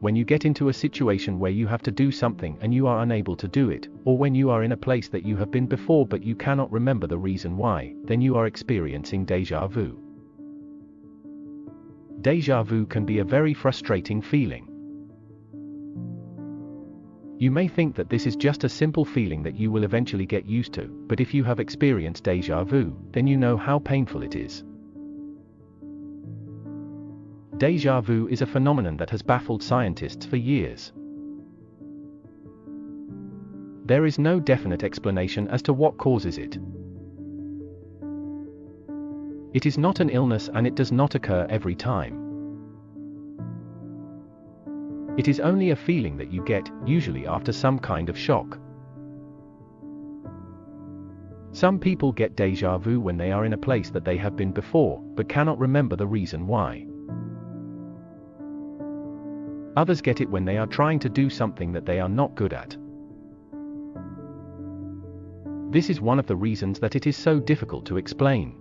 when you get into a situation where you have to do something and you are unable to do it, or when you are in a place that you have been before but you cannot remember the reason why, then you are experiencing deja vu. Deja vu can be a very frustrating feeling. You may think that this is just a simple feeling that you will eventually get used to, but if you have experienced deja vu, then you know how painful it is. Deja vu is a phenomenon that has baffled scientists for years. There is no definite explanation as to what causes it. It is not an illness and it does not occur every time. It is only a feeling that you get, usually after some kind of shock. Some people get deja vu when they are in a place that they have been before, but cannot remember the reason why. Others get it when they are trying to do something that they are not good at. This is one of the reasons that it is so difficult to explain.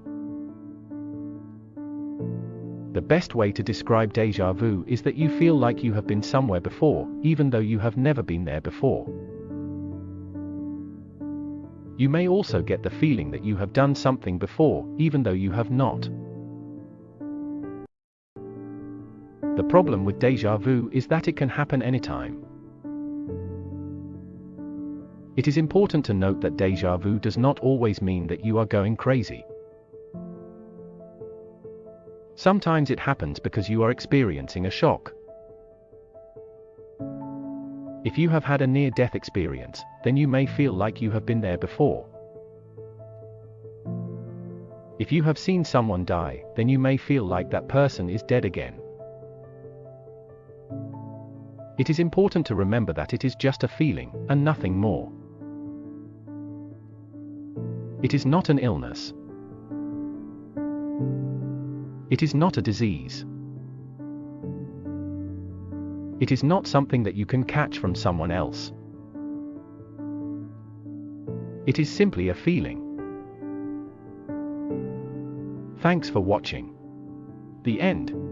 The best way to describe deja vu is that you feel like you have been somewhere before, even though you have never been there before. You may also get the feeling that you have done something before, even though you have not. The problem with deja vu is that it can happen anytime. It is important to note that deja vu does not always mean that you are going crazy. Sometimes it happens because you are experiencing a shock. If you have had a near death experience, then you may feel like you have been there before. If you have seen someone die, then you may feel like that person is dead again. It is important to remember that it is just a feeling, and nothing more. It is not an illness. It is not a disease. It is not something that you can catch from someone else. It is simply a feeling. Thanks for watching. The end.